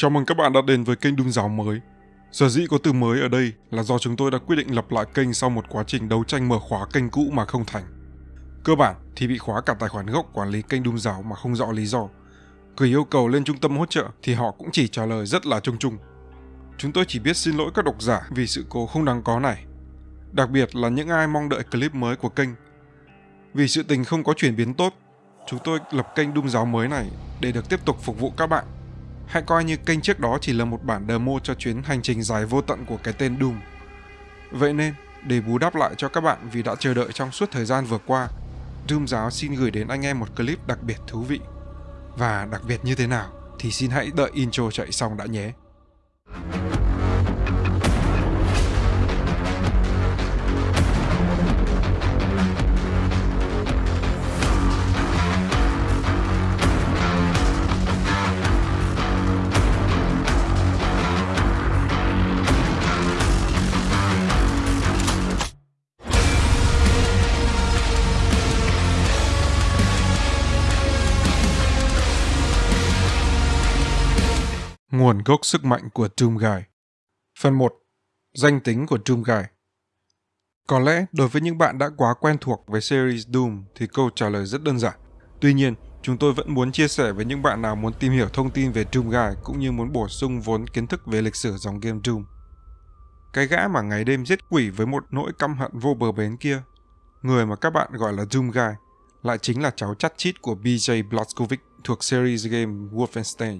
Chào mừng các bạn đã đến với kênh đun Giáo mới. Sở dĩ có từ mới ở đây là do chúng tôi đã quyết định lập lại kênh sau một quá trình đấu tranh mở khóa kênh cũ mà không thành. Cơ bản thì bị khóa cả tài khoản gốc quản lý kênh đun Giáo mà không rõ lý do. Gửi yêu cầu lên trung tâm hỗ trợ thì họ cũng chỉ trả lời rất là chung chung. Chúng tôi chỉ biết xin lỗi các độc giả vì sự cố không đáng có này. Đặc biệt là những ai mong đợi clip mới của kênh. Vì sự tình không có chuyển biến tốt, chúng tôi lập kênh Đung Giáo mới này để được tiếp tục phục vụ các bạn. Hãy coi như kênh trước đó chỉ là một bản demo cho chuyến hành trình dài vô tận của cái tên Doom. Vậy nên, để bù đắp lại cho các bạn vì đã chờ đợi trong suốt thời gian vừa qua, Doom Giáo xin gửi đến anh em một clip đặc biệt thú vị. Và đặc biệt như thế nào thì xin hãy đợi intro chạy xong đã nhé. Nguồn gốc sức mạnh của Doomguy Phần 1. Danh tính của Doomguy Có lẽ đối với những bạn đã quá quen thuộc với series Doom thì câu trả lời rất đơn giản. Tuy nhiên, chúng tôi vẫn muốn chia sẻ với những bạn nào muốn tìm hiểu thông tin về Doomguy cũng như muốn bổ sung vốn kiến thức về lịch sử dòng game Doom. Cái gã mà ngày đêm giết quỷ với một nỗi căm hận vô bờ bến kia, người mà các bạn gọi là Doomguy, lại chính là cháu chắt chít của BJ Blazkowicz thuộc series game Wolfenstein.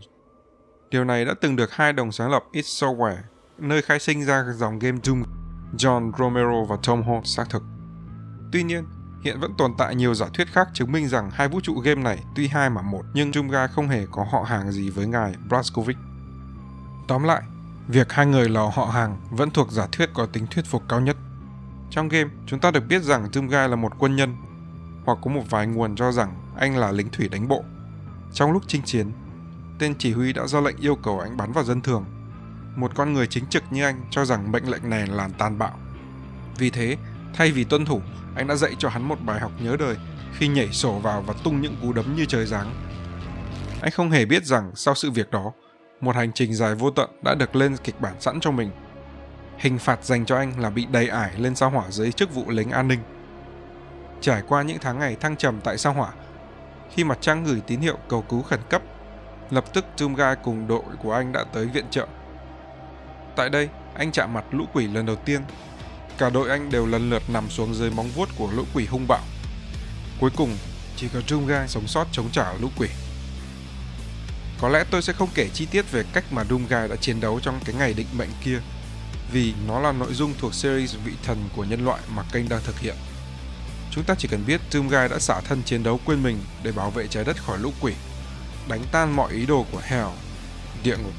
Điều này đã từng được hai đồng sáng lập id Software, nơi khai sinh ra dòng game Doom, John Romero và Tom Holt xác thực. Tuy nhiên, hiện vẫn tồn tại nhiều giả thuyết khác chứng minh rằng hai vũ trụ game này tuy hai mà một nhưng Doomguy không hề có họ hàng gì với ngài Blazkowicz. Tóm lại, việc hai người là họ hàng vẫn thuộc giả thuyết có tính thuyết phục cao nhất. Trong game, chúng ta được biết rằng Doomguy là một quân nhân, hoặc có một vài nguồn cho rằng anh là lính thủy đánh bộ. Trong lúc chinh chiến, tên chỉ huy đã ra lệnh yêu cầu anh bắn vào dân thường. Một con người chính trực như anh cho rằng mệnh lệnh này là tàn bạo. Vì thế, thay vì tuân thủ, anh đã dạy cho hắn một bài học nhớ đời khi nhảy sổ vào và tung những cú đấm như trời giáng. Anh không hề biết rằng sau sự việc đó, một hành trình dài vô tận đã được lên kịch bản sẵn cho mình. Hình phạt dành cho anh là bị đầy ải lên sao hỏa dưới chức vụ lính an ninh. Trải qua những tháng ngày thăng trầm tại sao hỏa, khi mặt trăng gửi tín hiệu cầu cứu khẩn cấp Lập tức Doomguy cùng đội của anh đã tới viện trợ. Tại đây, anh chạm mặt lũ quỷ lần đầu tiên. Cả đội anh đều lần lượt nằm xuống dưới móng vuốt của lũ quỷ hung bạo. Cuối cùng, chỉ có Doomguy sống sót chống trả lũ quỷ. Có lẽ tôi sẽ không kể chi tiết về cách mà Doomguy đã chiến đấu trong cái ngày định mệnh kia, vì nó là nội dung thuộc series vị thần của nhân loại mà kênh đang thực hiện. Chúng ta chỉ cần biết Doomguy đã xả thân chiến đấu quên mình để bảo vệ trái đất khỏi lũ quỷ đánh tan mọi ý đồ của Hell, địa ngục,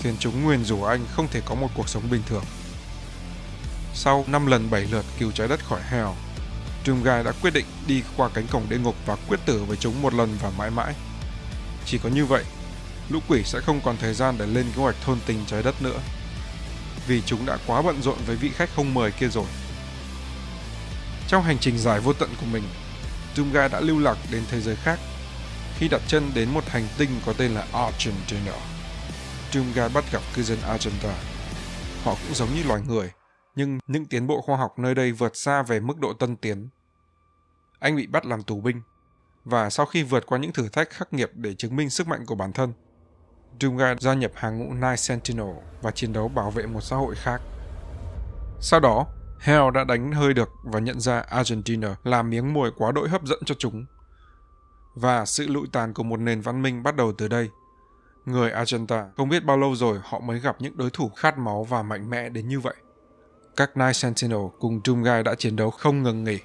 khiến chúng nguyền rủa anh không thể có một cuộc sống bình thường. Sau 5 lần 7 lượt cứu trái đất khỏi Hell, Doomguy đã quyết định đi qua cánh cổng địa ngục và quyết tử với chúng một lần và mãi mãi. Chỉ có như vậy, lũ quỷ sẽ không còn thời gian để lên kế hoạch thôn tình trái đất nữa. Vì chúng đã quá bận rộn với vị khách không mời kia rồi. Trong hành trình dài vô tận của mình, Doomguy đã lưu lạc đến thế giới khác khi đặt chân đến một hành tinh có tên là Argentina. Doomguy bắt gặp cư dân Argentina. Họ cũng giống như loài người, nhưng những tiến bộ khoa học nơi đây vượt xa về mức độ tân tiến. Anh bị bắt làm tù binh, và sau khi vượt qua những thử thách khắc nghiệt để chứng minh sức mạnh của bản thân, Doomguy gia nhập hàng ngũ Night Sentinel và chiến đấu bảo vệ một xã hội khác. Sau đó, Hell đã đánh hơi được và nhận ra Argentina là miếng mồi quá đỗi hấp dẫn cho chúng và sự lụi tàn của một nền văn minh bắt đầu từ đây. Người Argenta không biết bao lâu rồi họ mới gặp những đối thủ khát máu và mạnh mẽ đến như vậy. Các Night Sentinel cùng Doomguy đã chiến đấu không ngừng nghỉ.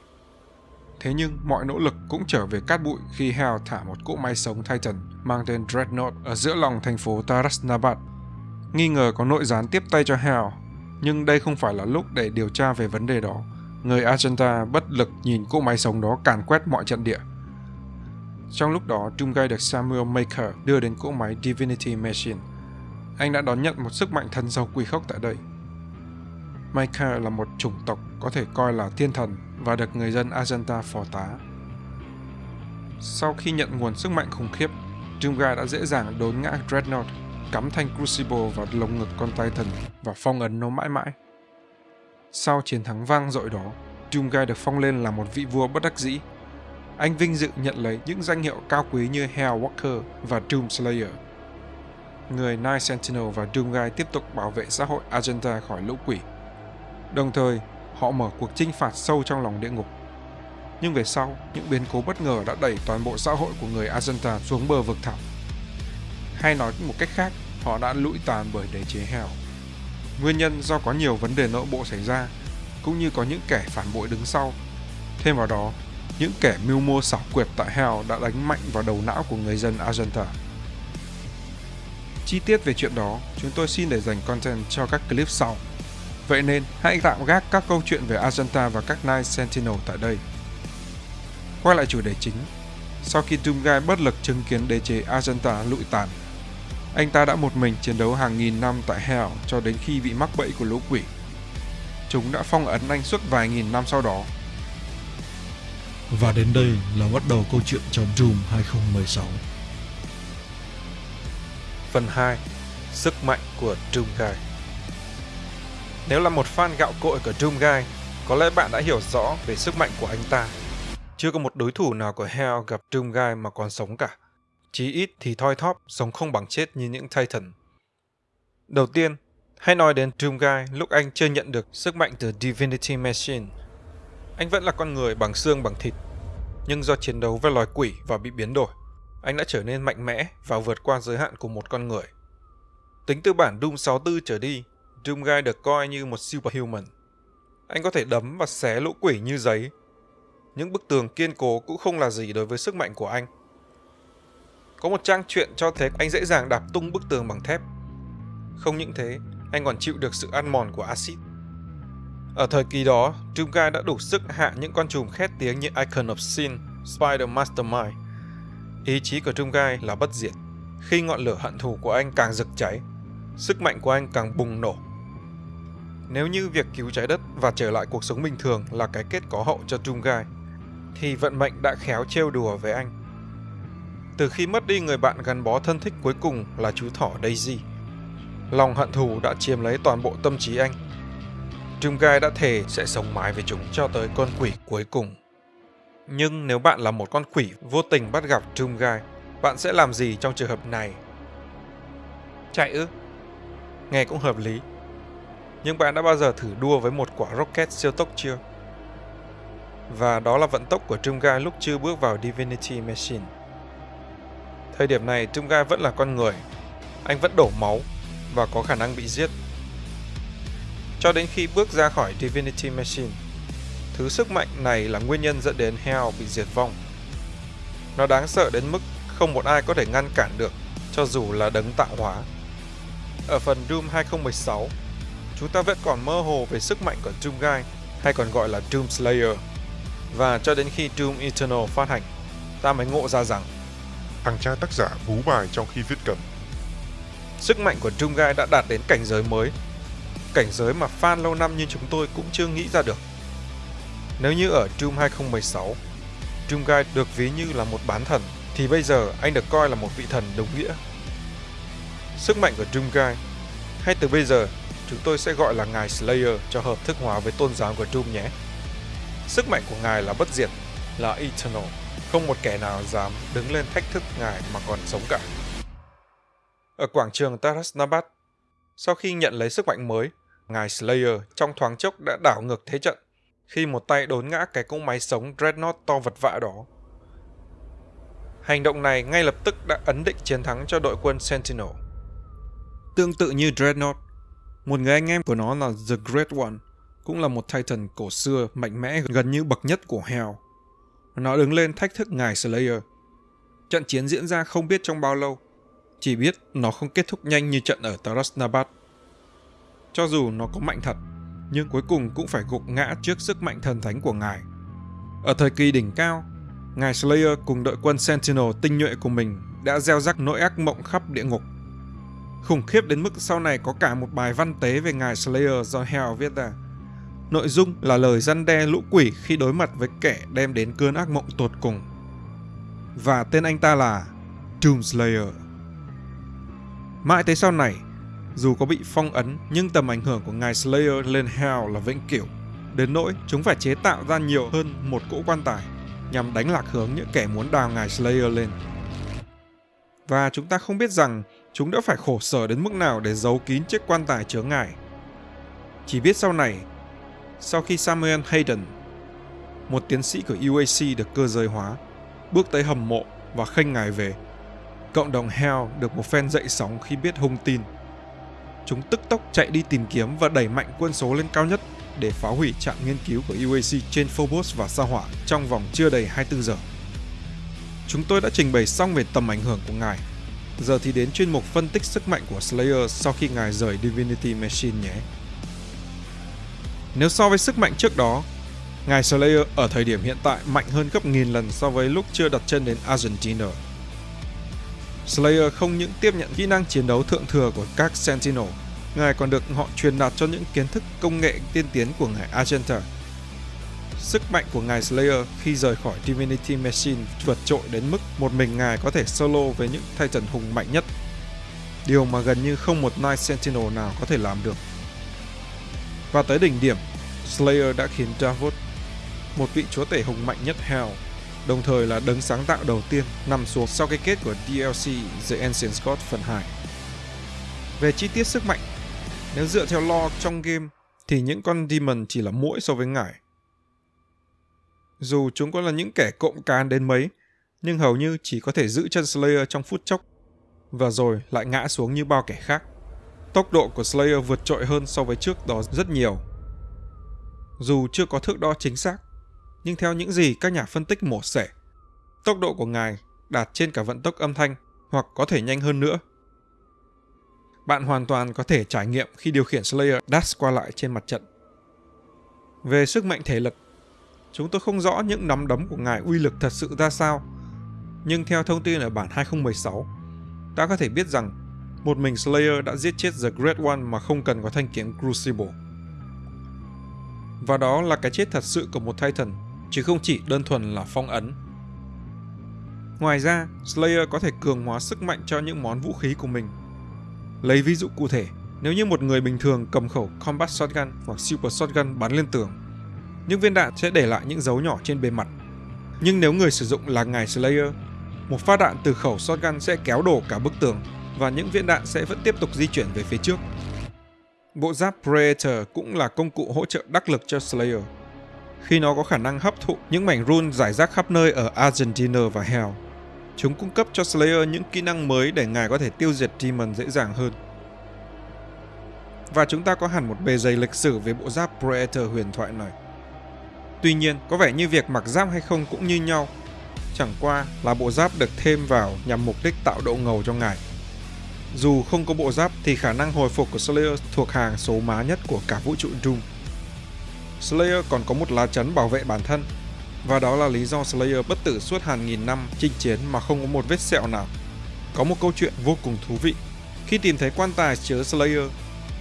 Thế nhưng mọi nỗ lực cũng trở về cát bụi khi Hell thả một cỗ máy sống Titan mang tên Dreadnought ở giữa lòng thành phố Tarasnabat. Nghi ngờ có nội gián tiếp tay cho Hell, nhưng đây không phải là lúc để điều tra về vấn đề đó. Người Argenta bất lực nhìn cỗ máy sống đó càn quét mọi trận địa. Trong lúc đó, Doomguy được Samuel Maker đưa đến cỗ máy Divinity Machine. Anh đã đón nhận một sức mạnh thần giàu quỷ khốc tại đây. Maker là một chủng tộc có thể coi là thiên thần và được người dân Argenta phò tá. Sau khi nhận nguồn sức mạnh khủng khiếp, Doomguy đã dễ dàng đốn ngã Dreadnought cắm thanh Crucible vào lồng ngực con Titan và phong ấn nó mãi mãi. Sau chiến thắng vang dội đó, Doomguy được phong lên là một vị vua bất đắc dĩ. Anh vinh dự nhận lấy những danh hiệu cao quý như Hell Walker và Doom Slayer. Người Night Sentinel và Doomguy tiếp tục bảo vệ xã hội Argenta khỏi lũ quỷ. Đồng thời, họ mở cuộc chinh phạt sâu trong lòng địa ngục. Nhưng về sau, những biến cố bất ngờ đã đẩy toàn bộ xã hội của người Argenta xuống bờ vực thẳm. Hay nói một cách khác, họ đã lụi tàn bởi đế chế Hell. Nguyên nhân do có nhiều vấn đề nội bộ xảy ra, cũng như có những kẻ phản bội đứng sau. Thêm vào đó, những kẻ mưu mô xảo quyệt tại Hell đã đánh mạnh vào đầu não của người dân Argenta. Chi tiết về chuyện đó, chúng tôi xin để dành content cho các clip sau. Vậy nên, hãy tạm gác các câu chuyện về Argenta và các Night Sentinel tại đây. Quay lại chủ đề chính, sau khi Doomguy bất lực chứng kiến đế chế Argenta lụi tàn, anh ta đã một mình chiến đấu hàng nghìn năm tại Hell cho đến khi bị mắc bẫy của lũ quỷ. Chúng đã phong ấn anh suốt vài nghìn năm sau đó. Và đến đây là bắt đầu câu chuyện trong Doom 2016. Phần 2 Sức mạnh của Doomguy Nếu là một fan gạo cội của Doomguy, có lẽ bạn đã hiểu rõ về sức mạnh của anh ta. Chưa có một đối thủ nào của Hell gặp Doomguy mà còn sống cả. Chí ít thì thoi thóp, sống không bằng chết như những Titan. Đầu tiên, hãy nói đến Doomguy lúc anh chưa nhận được sức mạnh từ Divinity Machine. Anh vẫn là con người bằng xương bằng thịt, nhưng do chiến đấu với loài quỷ và bị biến đổi, anh đã trở nên mạnh mẽ và vượt qua giới hạn của một con người. Tính từ bản Doom 64 trở đi, Doomguy được coi như một superhuman. Anh có thể đấm và xé lũ quỷ như giấy. Những bức tường kiên cố cũng không là gì đối với sức mạnh của anh. Có một trang truyện cho thấy anh dễ dàng đạp tung bức tường bằng thép. Không những thế, anh còn chịu được sự ăn mòn của axit. Ở thời kỳ đó, Doomguy đã đủ sức hạ những con trùm khét tiếng như Icon of Sin, Spider Mastermind. Ý chí của Doomguy là bất diệt. Khi ngọn lửa hận thù của anh càng rực cháy, sức mạnh của anh càng bùng nổ. Nếu như việc cứu trái đất và trở lại cuộc sống bình thường là cái kết có hậu cho Doomguy, thì vận mệnh đã khéo trêu đùa với anh. Từ khi mất đi người bạn gắn bó thân thích cuối cùng là chú thỏ Daisy, lòng hận thù đã chiếm lấy toàn bộ tâm trí anh. Doomguy đã thề sẽ sống mãi với chúng cho tới con quỷ cuối cùng. Nhưng nếu bạn là một con quỷ vô tình bắt gặp Doomguy, bạn sẽ làm gì trong trường hợp này? Chạy ư? Nghe cũng hợp lý. Nhưng bạn đã bao giờ thử đua với một quả rocket siêu tốc chưa? Và đó là vận tốc của Doomguy lúc chưa bước vào Divinity Machine. Thời điểm này Doomguy vẫn là con người. Anh vẫn đổ máu và có khả năng bị giết. Cho đến khi bước ra khỏi Divinity Machine, thứ sức mạnh này là nguyên nhân dẫn đến Hell bị diệt vong. Nó đáng sợ đến mức không một ai có thể ngăn cản được, cho dù là đấng tạo hóa. Ở phần Doom 2016, chúng ta vẫn còn mơ hồ về sức mạnh của Doomguy, hay còn gọi là Doom Slayer. Và cho đến khi Doom Eternal phát hành, ta mới ngộ ra rằng thằng cha tác giả bú bài trong khi viết cần. Sức mạnh của Doomguy đã đạt đến cảnh giới mới, cảnh giới mà fan lâu năm như chúng tôi cũng chưa nghĩ ra được. Nếu như ở Doom 2016, Doomguy được ví như là một bán thần, thì bây giờ anh được coi là một vị thần đúng nghĩa. Sức mạnh của Doomguy, hay từ bây giờ chúng tôi sẽ gọi là Ngài Slayer cho hợp thức hóa với tôn giáo của Doom nhé. Sức mạnh của Ngài là bất diệt, là Eternal, không một kẻ nào dám đứng lên thách thức Ngài mà còn sống cả. Ở quảng trường Tarasnabat, sau khi nhận lấy sức mạnh mới, Ngài Slayer trong thoáng chốc đã đảo ngược thế trận khi một tay đốn ngã cái cỗ máy sống Dreadnought to vật vã đó. Hành động này ngay lập tức đã ấn định chiến thắng cho đội quân Sentinel. Tương tự như Dreadnought, một người anh em của nó là The Great One, cũng là một Titan cổ xưa mạnh mẽ gần như bậc nhất của Hell. Nó đứng lên thách thức ngài Slayer. Trận chiến diễn ra không biết trong bao lâu, chỉ biết nó không kết thúc nhanh như trận ở Tarasnabat. Cho dù nó có mạnh thật, nhưng cuối cùng cũng phải gục ngã trước sức mạnh thần thánh của ngài. Ở thời kỳ đỉnh cao, ngài Slayer cùng đội quân Sentinel tinh nhuệ của mình đã gieo rắc nỗi ác mộng khắp địa ngục. Khủng khiếp đến mức sau này có cả một bài văn tế về ngài Slayer do Hell viết ra. Nội dung là lời răn đe lũ quỷ khi đối mặt với kẻ đem đến cơn ác mộng tột cùng. Và tên anh ta là Doomslayer. Mãi tới sau này, dù có bị phong ấn nhưng tầm ảnh hưởng của ngài Slayer lên Hell là vĩnh cửu. Đến nỗi chúng phải chế tạo ra nhiều hơn một cỗ quan tài nhằm đánh lạc hướng những kẻ muốn đào ngài Slayer lên. Và chúng ta không biết rằng chúng đã phải khổ sở đến mức nào để giấu kín chiếc quan tài chứa ngài. Chỉ biết sau này, sau khi Samuel Hayden, một tiến sĩ của UAC được cơ giới hóa, bước tới hầm mộ và khênh ngài về, cộng đồng Hell được một phen dậy sóng khi biết hung tin. Chúng tức tốc chạy đi tìm kiếm và đẩy mạnh quân số lên cao nhất để phá hủy trạm nghiên cứu của UAC trên Phobos và Sao Hỏa trong vòng chưa đầy 24 giờ. Chúng tôi đã trình bày xong về tầm ảnh hưởng của ngài. Giờ thì đến chuyên mục phân tích sức mạnh của Slayer sau khi ngài rời Divinity Machine nhé. Nếu so với sức mạnh trước đó, ngài Slayer ở thời điểm hiện tại mạnh hơn gấp nghìn lần so với lúc chưa đặt chân đến Argentina. Slayer không những tiếp nhận kỹ năng chiến đấu thượng thừa của các Sentinel Ngài còn được họ truyền đạt cho những kiến thức công nghệ tiên tiến của ngài Argenta. Sức mạnh của ngài Slayer khi rời khỏi Divinity Machine vượt trội đến mức một mình ngài có thể solo với những Titan hùng mạnh nhất. Điều mà gần như không một Night Sentinel nào có thể làm được. Và tới đỉnh điểm, Slayer đã khiến Davos, một vị chúa tể hùng mạnh nhất Hell, đồng thời là đấng sáng tạo đầu tiên nằm xuống sau cái kết của DLC The Ancient Scott phần 2. Về chi tiết sức mạnh, nếu dựa theo lore trong game, thì những con demon chỉ là mũi so với ngải. Dù chúng có là những kẻ cộng cán đến mấy, nhưng hầu như chỉ có thể giữ chân Slayer trong phút chốc, và rồi lại ngã xuống như bao kẻ khác. Tốc độ của Slayer vượt trội hơn so với trước đó rất nhiều. Dù chưa có thước đo chính xác, nhưng theo những gì các nhà phân tích mổ xẻ, tốc độ của ngài đạt trên cả vận tốc âm thanh hoặc có thể nhanh hơn nữa bạn hoàn toàn có thể trải nghiệm khi điều khiển Slayer dash qua lại trên mặt trận. Về sức mạnh thể lực, chúng tôi không rõ những nắm đấm của ngài uy lực thật sự ra sao, nhưng theo thông tin ở bản 2016, ta có thể biết rằng một mình Slayer đã giết chết The Great One mà không cần có thanh kiếm Crucible. Và đó là cái chết thật sự của một Titan, chứ không chỉ đơn thuần là phong ấn. Ngoài ra, Slayer có thể cường hóa sức mạnh cho những món vũ khí của mình Lấy ví dụ cụ thể, nếu như một người bình thường cầm khẩu Combat Shotgun hoặc Super Shotgun bắn lên tường, những viên đạn sẽ để lại những dấu nhỏ trên bề mặt. Nhưng nếu người sử dụng là ngài Slayer, một phát đạn từ khẩu shotgun sẽ kéo đổ cả bức tường và những viên đạn sẽ vẫn tiếp tục di chuyển về phía trước. Bộ giáp Predator cũng là công cụ hỗ trợ đắc lực cho Slayer, khi nó có khả năng hấp thụ những mảnh run giải rác khắp nơi ở Argentina và Hell. Chúng cung cấp cho Slayer những kỹ năng mới để ngài có thể tiêu diệt Demon dễ dàng hơn. Và chúng ta có hẳn một bề dày lịch sử về bộ giáp Predator huyền thoại này. Tuy nhiên, có vẻ như việc mặc giáp hay không cũng như nhau. Chẳng qua là bộ giáp được thêm vào nhằm mục đích tạo độ ngầu cho ngài. Dù không có bộ giáp thì khả năng hồi phục của Slayer thuộc hàng số má nhất của cả vũ trụ Doom. Slayer còn có một lá chắn bảo vệ bản thân và đó là lý do Slayer bất tử suốt hàng nghìn năm chinh chiến mà không có một vết sẹo nào. Có một câu chuyện vô cùng thú vị. Khi tìm thấy quan tài chứa Slayer,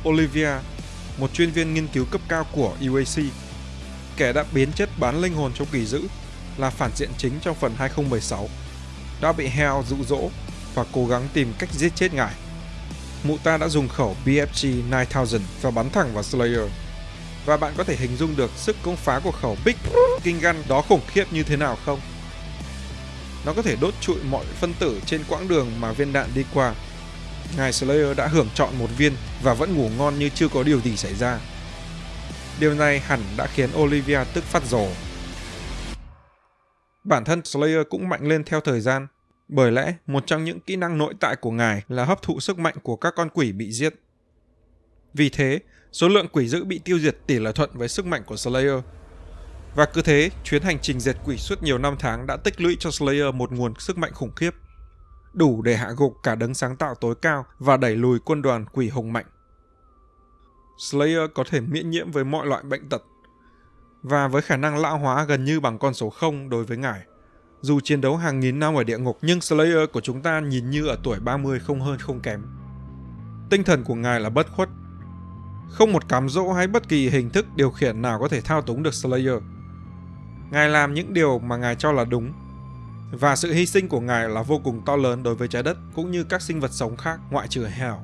Olivia, một chuyên viên nghiên cứu cấp cao của UAC, kẻ đã biến chất bán linh hồn trong kỳ dữ, là phản diện chính trong phần 2016, đã bị Hell dụ dỗ và cố gắng tìm cách giết chết ngài. Mụ ta đã dùng khẩu BFG 9000 và bắn thẳng vào Slayer và bạn có thể hình dung được sức công phá của khẩu Big King Gun đó khủng khiếp như thế nào không? Nó có thể đốt trụi mọi phân tử trên quãng đường mà viên đạn đi qua. Ngài Slayer đã hưởng chọn một viên và vẫn ngủ ngon như chưa có điều gì xảy ra. Điều này hẳn đã khiến Olivia tức phát rồ. Bản thân Slayer cũng mạnh lên theo thời gian, bởi lẽ một trong những kỹ năng nội tại của ngài là hấp thụ sức mạnh của các con quỷ bị giết. Vì thế, số lượng quỷ dữ bị tiêu diệt tỷ lệ thuận với sức mạnh của Slayer. Và cứ thế, chuyến hành trình diệt quỷ suốt nhiều năm tháng đã tích lũy cho Slayer một nguồn sức mạnh khủng khiếp, đủ để hạ gục cả đấng sáng tạo tối cao và đẩy lùi quân đoàn quỷ hùng mạnh. Slayer có thể miễn nhiễm với mọi loại bệnh tật, và với khả năng lão hóa gần như bằng con số 0 đối với ngài. Dù chiến đấu hàng nghìn năm ở địa ngục nhưng Slayer của chúng ta nhìn như ở tuổi 30 không hơn không kém. Tinh thần của ngài là bất khuất không một cám dỗ hay bất kỳ hình thức điều khiển nào có thể thao túng được Slayer. Ngài làm những điều mà ngài cho là đúng. Và sự hy sinh của Ngài là vô cùng to lớn đối với trái đất cũng như các sinh vật sống khác ngoại trừ hell.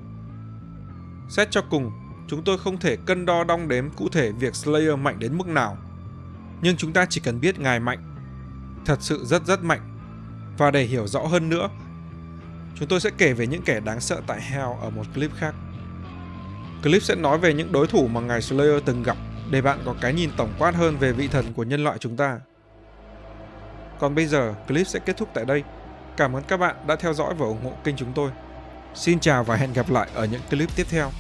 Xét cho cùng, chúng tôi không thể cân đo đong đếm cụ thể việc Slayer mạnh đến mức nào. Nhưng chúng ta chỉ cần biết Ngài mạnh, thật sự rất rất mạnh. Và để hiểu rõ hơn nữa, chúng tôi sẽ kể về những kẻ đáng sợ tại Hell ở một clip khác. Clip sẽ nói về những đối thủ mà ngài Slayer từng gặp để bạn có cái nhìn tổng quát hơn về vị thần của nhân loại chúng ta. Còn bây giờ, clip sẽ kết thúc tại đây. Cảm ơn các bạn đã theo dõi và ủng hộ kênh chúng tôi. Xin chào và hẹn gặp lại ở những clip tiếp theo.